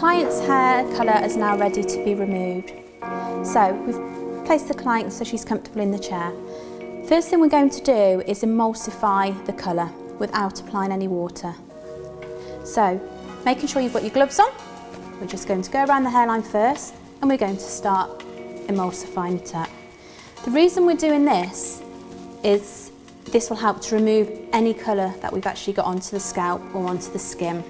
client's hair colour is now ready to be removed. So we've placed the client so she's comfortable in the chair. First thing we're going to do is emulsify the colour without applying any water. So making sure you've got your gloves on, we're just going to go around the hairline first and we're going to start emulsifying it up. The reason we're doing this is this will help to remove any colour that we've actually got onto the scalp or onto the skin.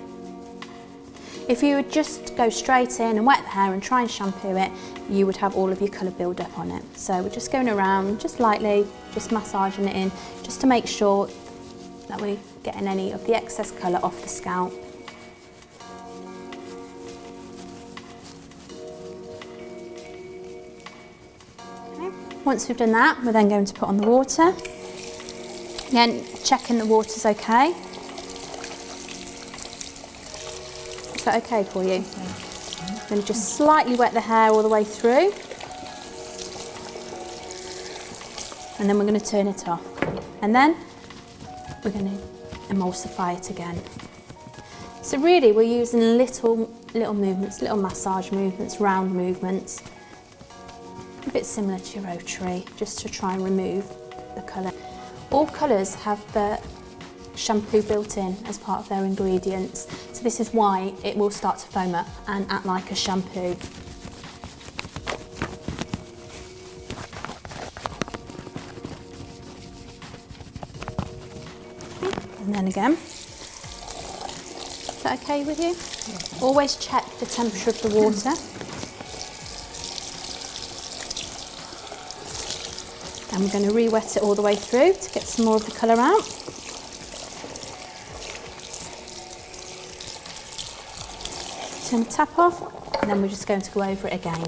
If you would just go straight in and wet the hair and try and shampoo it, you would have all of your colour build up on it. So we're just going around, just lightly, just massaging it in, just to make sure that we're getting any of the excess colour off the scalp. Once we've done that, we're then going to put on the water. Again, checking the water's okay. Is that okay for you? Then just slightly wet the hair all the way through. And then we're going to turn it off. And then we're going to emulsify it again. So really we're using little, little movements, little massage movements, round movements. A bit similar to your rotary, just to try and remove the colour. All colours have the shampoo built in as part of their ingredients. So this is why it will start to foam up and act like a shampoo. And then again. Is that okay with you? Always check the temperature of the water. And we're going to re-wet it all the way through to get some more of the colour out. Turn the tap off and then we're just going to go over it again.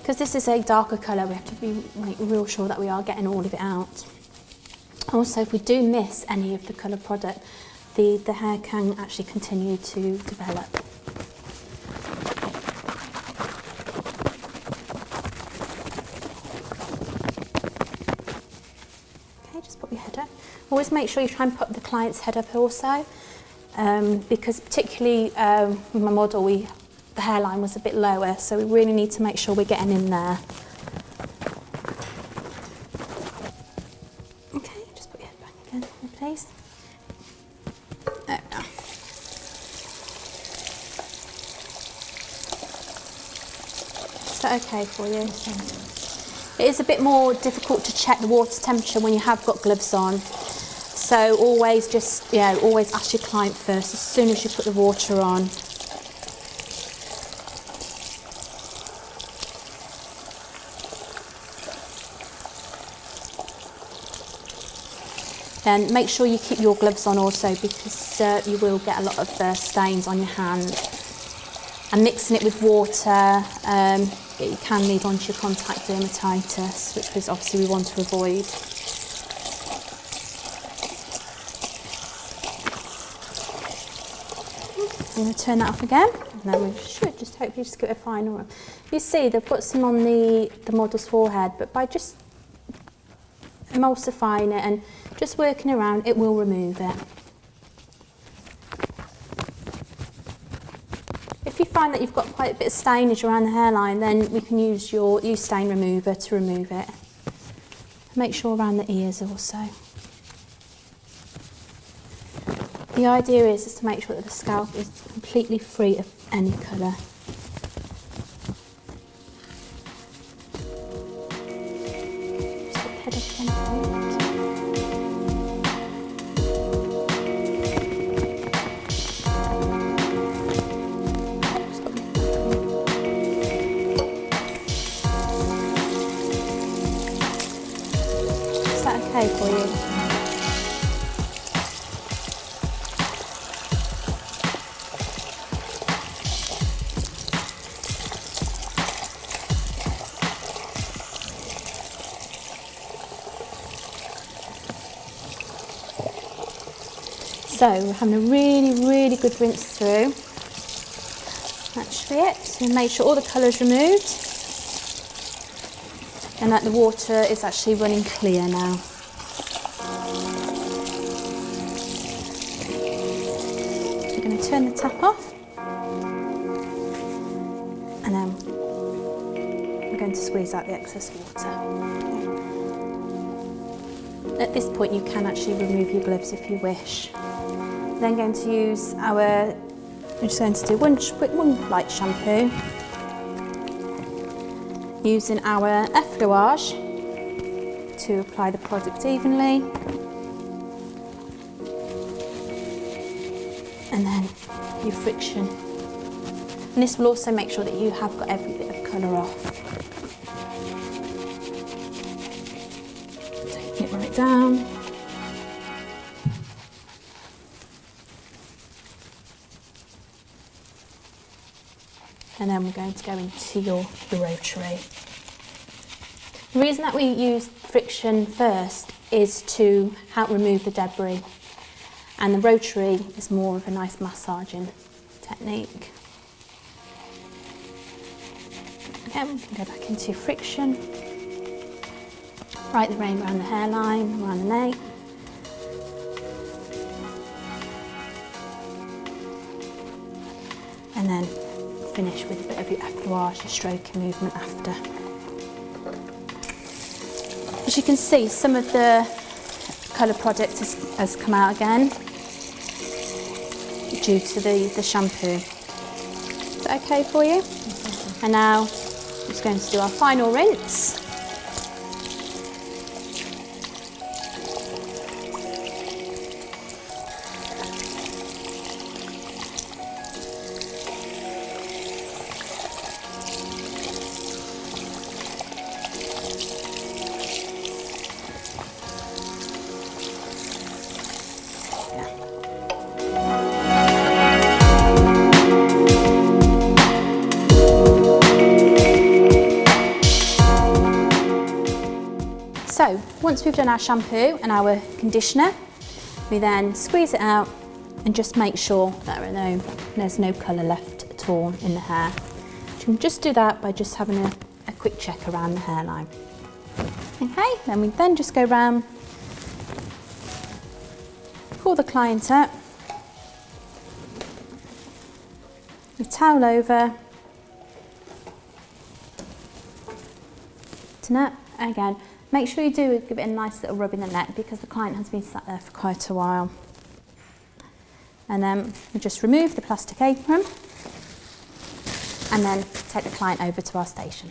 Because this is a darker colour, we have to be make real sure that we are getting all of it out. Also, if we do miss any of the colour product, the, the hair can actually continue to develop. Okay, just put your head up. Always make sure you try and put the client's head up also, um, because particularly um, with my model, we the hairline was a bit lower, so we really need to make sure we're getting in there. Okay, just put your head back again, please. There we. Is that okay for you? It is a bit more difficult to check the water temperature when you have got gloves on. So always just, yeah, always ask your client first as soon as you put the water on. And make sure you keep your gloves on also because uh, you will get a lot of uh, stains on your hand. And mixing it with water, um, it can lead on to your contact dermatitis, which is obviously we want to avoid. I'm going to turn that off again, and then we should just hopefully just get a final. You see, they've got some on the, the model's forehead, but by just emulsifying it and just working around, it will remove it. If you find that you've got quite a bit of stainage around the hairline, then we can use your use stain remover to remove it. Make sure around the ears also. The idea is, is to make sure that the scalp is completely free of any colour. Is that okay for you? So we're having a really, really good rinse through. That's it. So make sure all the colour is removed and that the water is actually running clear now. We're going to turn the tap off. And then we're going to squeeze out the excess water. At this point you can actually remove your gloves if you wish. Then going to use our, we're just going to do one, quick one light shampoo using our effleurage to apply the product evenly. And then your friction. And this will also make sure that you have got every bit of colour off. Taking it right down. And then we're going to go into your, rotary. The reason that we use friction first is to help remove the debris and the rotary is more of a nice massaging technique. Again, we can go back into friction, right the rain around the hairline, around the nape. And then finish with a bit of your effouage, your stroking movement after. As you can see, some of the colour product has, has come out again due to the, the shampoo. Is that okay for you? Mm -hmm. And now I'm just going to do our final rinse. We've done our shampoo and our conditioner, we then squeeze it out and just make sure that no, there's no colour left at all in the hair. You can just do that by just having a, a quick check around the hairline. Okay, then we then just go round, pull the client up, the towel over, to net again Make sure you do give it a nice little rub in the neck because the client has been sat there for quite a while. And then we just remove the plastic apron and then take the client over to our station.